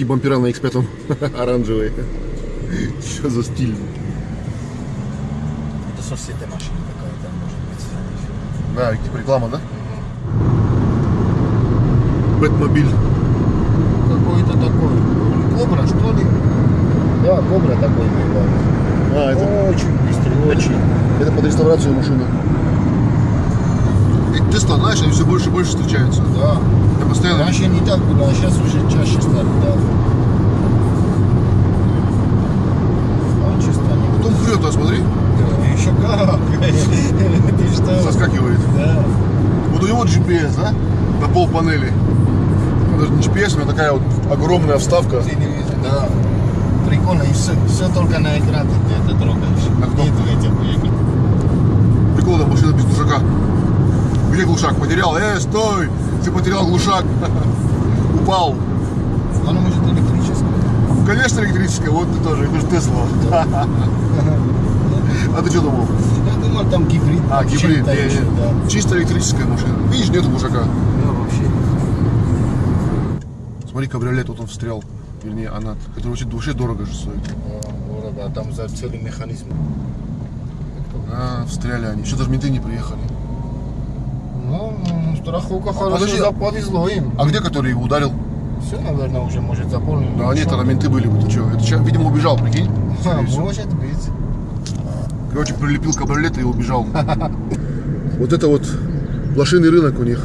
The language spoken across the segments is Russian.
такие бампера на X5 оранжевые. Что за стиль? Это соседняя машина какая-то, может быть. Да, типа реклама, да? Бэтмобиль. Какой-то такой. Кобра, что ли? Да, кобра такой. А, это, Очень быстрый, очень. это под реставрацию машины. Тесла, знаешь, они все больше и больше встречаются. Да. Я постоянно... Раньше не так было, а сейчас уже чаще стали, да. Раньше стали. Потом прет, а смотри, Да, еще как. Ты что? соскакивает. Да. Вот у него GPS, да? На пол панели. Даже не GPS, у него такая вот огромная вставка. Да. Прикольно, и все, все только на экран ты это трогаешь. На. Нету этих экран. Прикол, да, машина без глушака. Где глушак? Потерял? Э, стой! Ты потерял глушак. Упал. Оно может электрическое. Конечно, электрическая. Вот ты тоже. Это же Тесла. А ты что думал? Я думал, там гибрид. А, гибрид. да. Чисто электрическая машина. Видишь, нету глушака. Да, вообще. Смотри, кабриолет, вот он встрял. Вернее, она, который вообще, вообще дорого же стоит. Дорого, а там за целый механизм. А, встряли они. Еще даже менты не приехали. Ну, ну, страховка хорошо, да, повезло им. А где, который его ударил? Все, наверное, уже может заполнить. Да нет, тогда менты были бы. Ты что? Это человек, видимо, убежал, прикинь. А, может быть. Короче, прилепил кабриолет и убежал. Вот это вот блошиный рынок у них.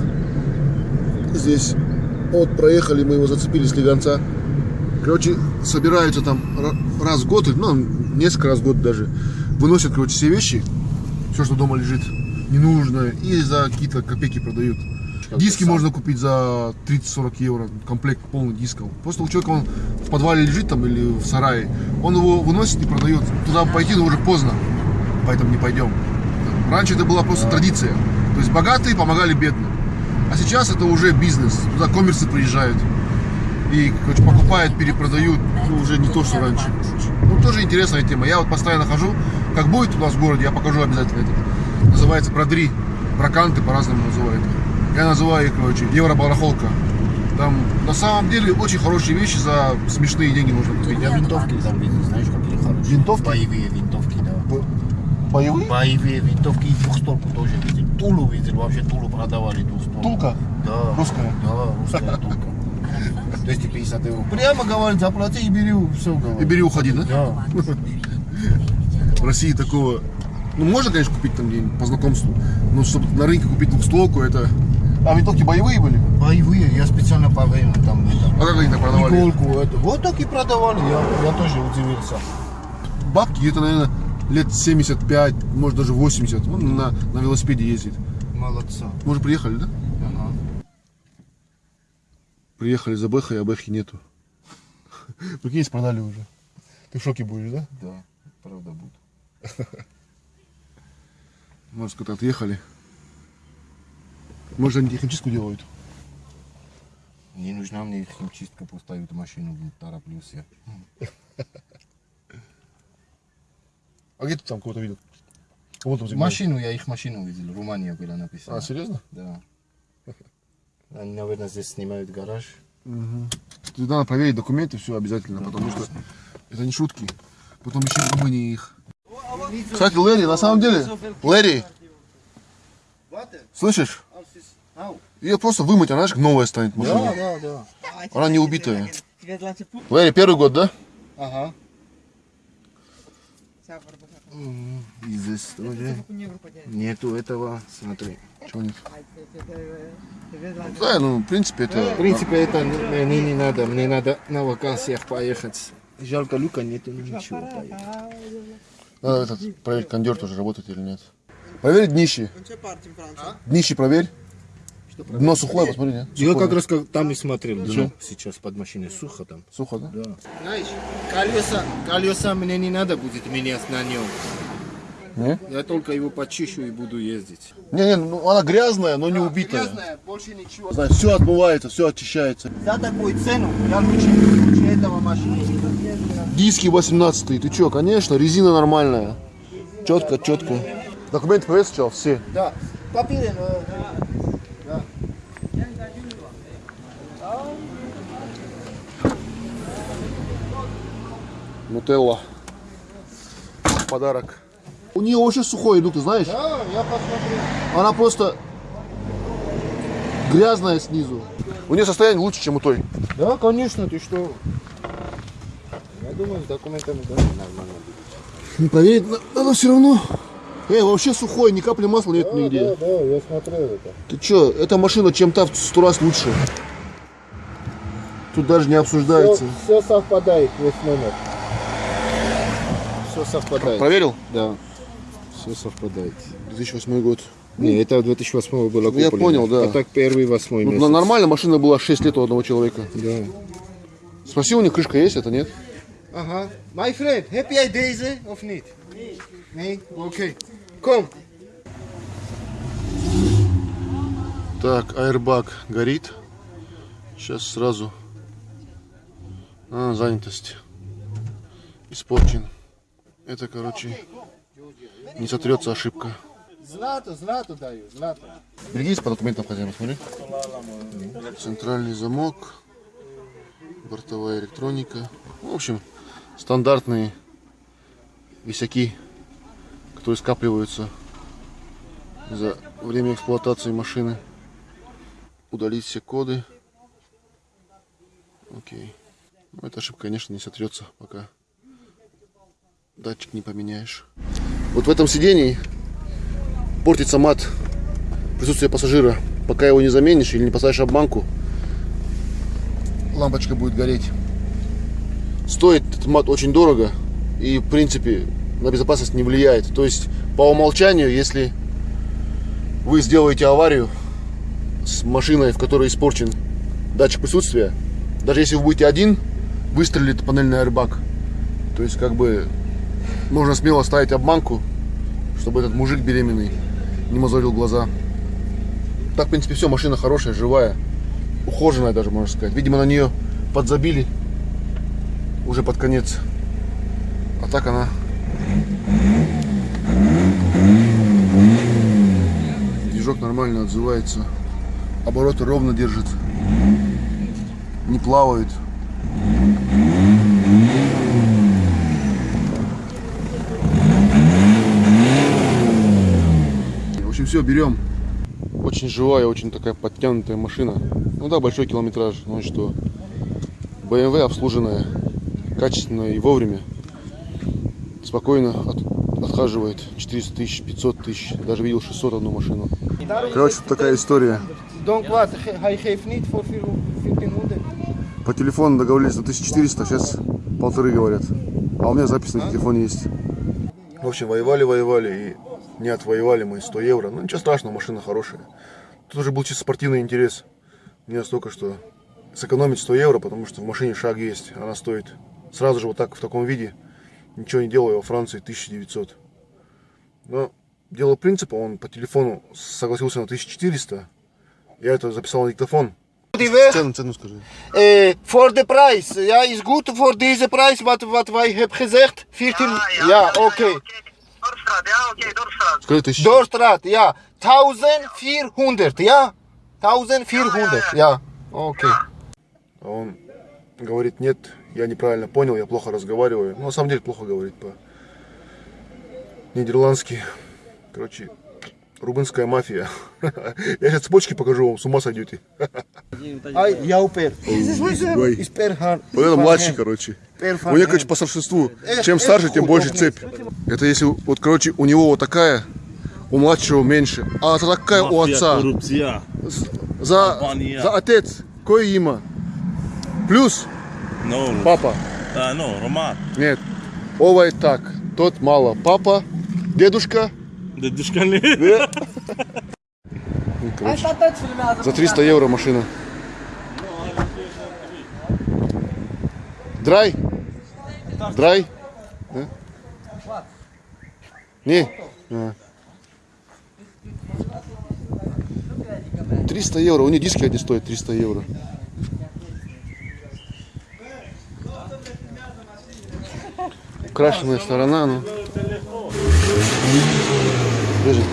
Здесь вот проехали, мы его зацепили с легонца. Короче, собираются там ра- раз в год, ну, несколько раз в год даже. Выносят, короче, все вещи, все, что дома лежит, ненужное, и за какие-то копейки продают. Диски сам. можно купить за 30-40 евро, комплект полный дисков. Просто у человека он в подвале лежит там или в сарае, он его выносит и продает. Туда пойти, но уже поздно, поэтому не пойдем. Раньше это была просто традиция. То есть богатые помогали бедным. А сейчас это уже бизнес. Туда коммерсы приезжают. И короче, покупают, перепродают. Ну, уже не то, что раньше. Ну, тоже интересная тема. Я вот постоянно хожу. Как будет у нас в городе, я покажу обязательно это. Называется продри. Браканты по-разному называют. Я называю их, короче, евро-барахолка. Там на самом деле очень хорошие вещи за смешные деньги можно купить. Я винтовки там видел, знаешь, какие хорошие. Винтовки? Боевые винтовки, да. Боевые? Боевые винтовки и двухстволку тоже видел. Тулу видел, вообще Тулу продавали двухстволку. Тулка? Да. Русская? Да, русская Тулка. 250 евро. Прямо говорит, заплати и бери, все говорит. И бери, уходи, да? Да. В России такого... Ну, можно, конечно, купить там где-нибудь по знакомству. Но чтобы на рынке купить двухстволку, это... А винтовки боевые были? Боевые, я специально проверил там это. А как они так продавали? Иголку, это. Вот так и продавали, я, я тоже удивился. Бабки где-то, наверное, лет 75, может даже 80. Он на, на велосипеде ездит. Молодца. Мы уже приехали, да? Ага. Приехали за Бэхой, а Бэхи нету. Прикинь, продали уже. Ты в шоке будешь, да? Да, правда будет. Может, сказать, отъехали. Может, они техническую делают. Не нужна мне химчистка, поставить машину, тороплюсь я. А где ты там кого-то видел? Кого там Машину, я их машину видел, Румыния была написана. А, серьезно? Да. Они, наверное, здесь снимают гараж. Ты надо проверить документы, все обязательно, потому что это не шутки. Потом еще в Румынии их. Кстати, Лэри, на самом деле, Лэри, слышишь? Ее просто вымыть, она знаешь, как новая станет машина. да, да. Она не убитая. Лэри, первый год, да? Ага. И здесь тоже нету этого, смотри. Чего нет? Да, ну, в принципе, В это... принципе, это мне не, не надо. Мне надо на вакансиях поехать. Жалко, люка нету, ну ничего, поехать. Надо этот, проверить, кондер тоже работает или нет. Проверь днище. Днище проверь. Дно сухое, посмотри, нет? Я Сухое. как раз как там и смотрел. дно. Сейчас под машиной сухо там. Сухо, да? Да. Знаешь, колеса, колеса мне не надо будет менять на нем. Не? Я только его почищу и буду ездить. Не, не, ну она грязная, но не убитая. Грязная, больше ничего. Знаешь, все отмывается, все очищается. За такую цену я лучше, лучше этого машины. Диски 18 ты чё, конечно, резина нормальная. Четко, четко. Документы проверь сначала, все. Да. Папиры, э, да. Нутелла. Подарок. У нее вообще сухой иду, ты знаешь? Да, я посмотрел. Она просто грязная снизу. У нее состояние лучше, чем у той. Да, конечно, ты что? Думаю, с документами да, нормально будет. Проверить на- надо все равно. Эй, вообще сухой, ни капли масла нет нигде. Да, да, я смотрел это. Ты чё, эта машина чем-то в сто раз лучше. Тут даже не обсуждается. Все, совпадает, весь номер. Все совпадает. Проверил? Да. Все совпадает. 2008 год. Не, это 2008 было Ну, я куплено. понял, да. А так первый, восьмой Ну, месяц. нормально, машина была 6 лет у одного человека. Да. Спроси, у них крышка есть, это нет? Ага. My friend, heb jij deze of niet? Nee. Nee? Oké. Kom. Так, аэрбаг горит. Сейчас сразу. А, занятость. Испорчен. Это, короче, не сотрется ошибка. Злато, злато даю, злато. Берегись по документам хозяина, смотри. Центральный замок, бортовая электроника. В общем, стандартные висяки, которые скапливаются за время эксплуатации машины. Удалить все коды. Окей. Ну, эта ошибка, конечно, не сотрется, пока датчик не поменяешь. Вот в этом сидении портится мат присутствие пассажира. Пока его не заменишь или не поставишь обманку, лампочка будет гореть. Стоит этот мат очень дорого и, в принципе, на безопасность не влияет. То есть, по умолчанию, если вы сделаете аварию с машиной, в которой испорчен датчик присутствия, даже если вы будете один, выстрелит панельный аэрбаг. То есть, как бы, можно смело ставить обманку, чтобы этот мужик беременный не мозолил глаза. Так, в принципе, все, машина хорошая, живая, ухоженная даже, можно сказать. Видимо, на нее подзабили уже под конец. А так она... Движок нормально отзывается. Обороты ровно держит. Не плавает. В общем, все, берем. Очень живая, очень такая подтянутая машина. Ну да, большой километраж, ну и что. BMW обслуженная, качественная и вовремя. Спокойно от- отхаживает 400 тысяч, 500 тысяч. Даже видел 600 одну машину. Короче, вот такая история. Don't wat, hij geeft niet voor 1400. По телефону договорились на 1400, сейчас полторы говорят. А у меня запись на телефоне есть. В общем, воевали, воевали и не отвоевали мы 100 евро. Ну ничего страшного, машина хорошая. Тут уже был чисто спортивный интерес. Не настолько, что сэкономить 100 евро, потому что в машине шаг есть. Она стоит сразу же вот так, в таком виде. Ничего не делаю, во Франции 1900. Но дело принципа, он по телефону согласился на 1400. Я это записал на диктофон. Цену, цену скажи. Eh, voor de prijs. Ja, is goed voor deze prijs wat, wat wij hebben gezegd. 14. Ja, oké. Dorpstraat, ja, oké, Dorpstraat. Скажи тысячу. Doorstraat, ja. 1400, ja? 1400, ja. Oké. А он говорит, нет, я неправильно понял, я плохо разговариваю. Ну, на самом деле, плохо говорит по-нидерландски. Короче, рубинская мафия. Я сейчас цепочки покажу вам, с ума сойдете. Is per haar. Вот это младший, короче. У него, короче, по старшинству. Чем старше, тем больше цепь. Это если, вот, короче, у него вот такая, у младшего меньше. А это такая у отца. За, за отец. Кое има. Плюс Ну, папа. а, ну, Роман. Нет. Ова и так. Тот мало. Папа, дедушка. Дедушка. Да. Ну, короче, За 300 евро машина. Драй? Драй? Да? Не. А. 300 евро. У нее диски одни стоят 300 евро. крашеная сторона, ну. Держи.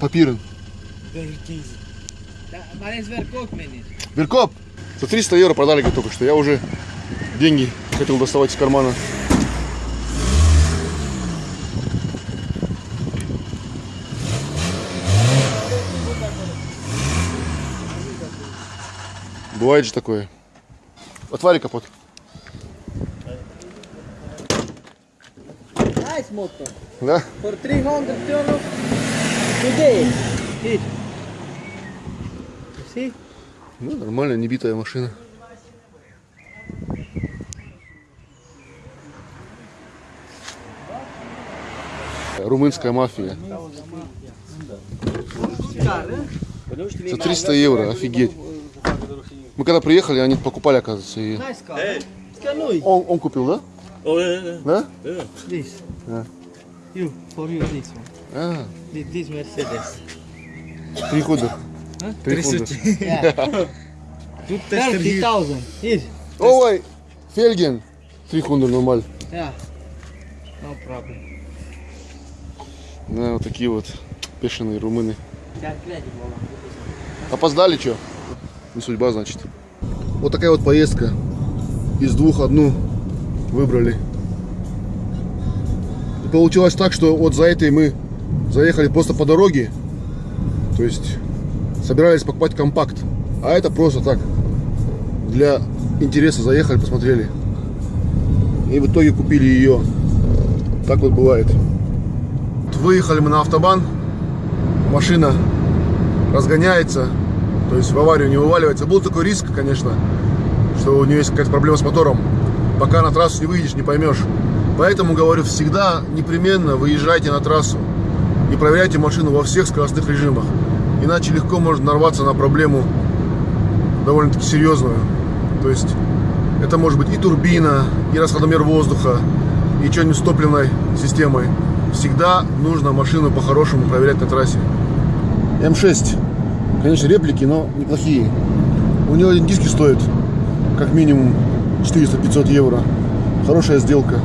Papieren. Веркоп! За 300 евро продали только что. Я уже деньги хотел доставать из кармана. Бывает же такое. Отвали капот. Nice motor. Да? For 300 kronor today. Here. You see? Ну, нормально, небитая машина. Румынская мафия. За 300 евро, офигеть. Мы когда приехали, они покупали, оказывается. И... Он, он купил, да? Да? Yeah. You, for you this one. This, this Mercedes. три хода. Три хода. Yeah. 30,000. Here. Ой, Фельген. Три хода нормаль. Yeah. No problem. Да, вот такие вот бешеные румыны. Опоздали что? Не судьба, значит. Вот такая вот поездка. Из двух одну выбрали. И получилось так, что вот за этой мы заехали просто по дороге. То есть собирались покупать компакт. А это просто так. Для интереса заехали, посмотрели. И в итоге купили ее. Так вот бывает. Выехали мы на автобан. Машина разгоняется, то есть в аварию не вываливается. Был такой риск, конечно, что у нее есть какая-то проблема с мотором. Пока на трассу не выйдешь, не поймешь. Поэтому говорю, всегда непременно выезжайте на трассу и проверяйте машину во всех скоростных режимах. Иначе легко можно нарваться на проблему довольно-таки серьезную. То есть это может быть и турбина, и расходомер воздуха, и что-нибудь с топливной системой. Всегда нужно машину по-хорошему проверять на трассе. М6. Конечно, реплики, но неплохие. У него один диски стоит как минимум 400-500 евро. Хорошая сделка.